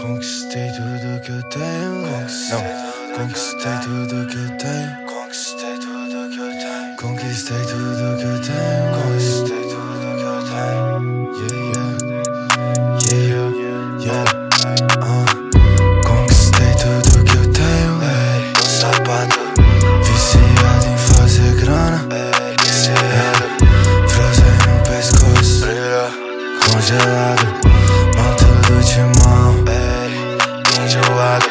Conquistei tudo que eu tenho. Não, conquistei tudo que eu tenho. Conquistei tudo que eu tenho. Conquistei tudo que eu tenho. Conquistei tudo que eu tenho. Yeah, yeah, yeah, yeah. Uh. Conquistei tudo que eu tenho. Ei, sapato. Viciado em fazer grana. Ei, viciado. Frozen no pescoço. Congelado. Enjoado.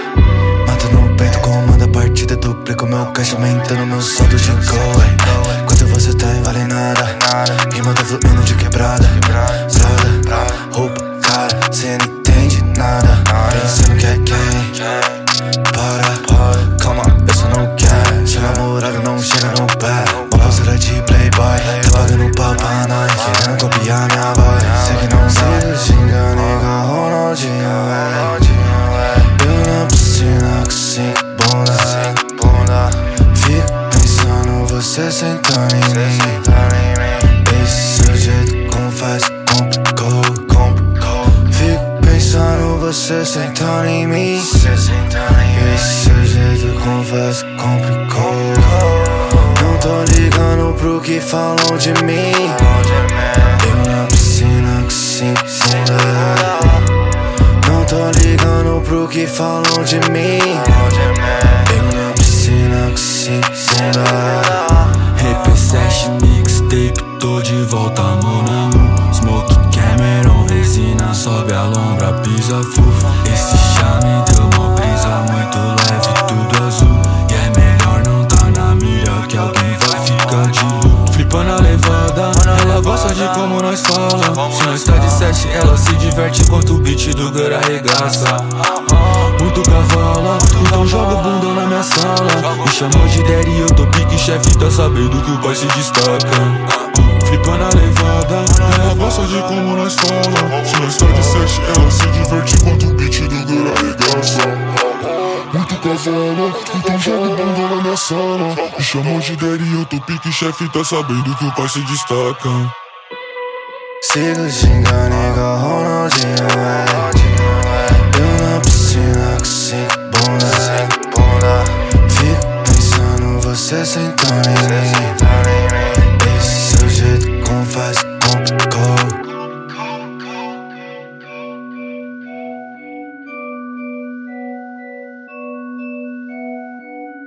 Mata no peito, comanda a partida. Duplico meu cash, aumentando meu saldo de gol. Quanto você tem, vale nada. Rima tá fluindo de quebrada. Roupa cara, cê não entende nada. Pensando que é quem? Para, você sentando em mim. Esse seu jeito, confesso, complicou. Fico pensando você sentando em mim. Esse seu jeito, confesso, complicou. Não tô ligando pro que falam de mim. Eu na piscina com cinco bunda. Não tô ligando pro que falam de mim. Eu na piscina luto Flipando a levada, ela gosta de como nós fala. Se nós tá de sete, ela se diverte enquanto o beat do Gur arregaça. Muito cavala, então joga o bundão na minha sala. Me chamou de daddy, eu tô pique chefe, tá sabendo que o pai se destaca. Flipando a levada, ela gosta de como nós fala. Se nós tá de sete, ela se diverte enquanto o beat do Gur arregaça muito cavala, então joga o bundão na sala Me chamou de daddy, eu tô pique chefe, tá sabendo que o pai se destaca Sigo xingando igual Ronaldinho, é. Eu na piscina com cinco bunda. Fico pensando você sentando.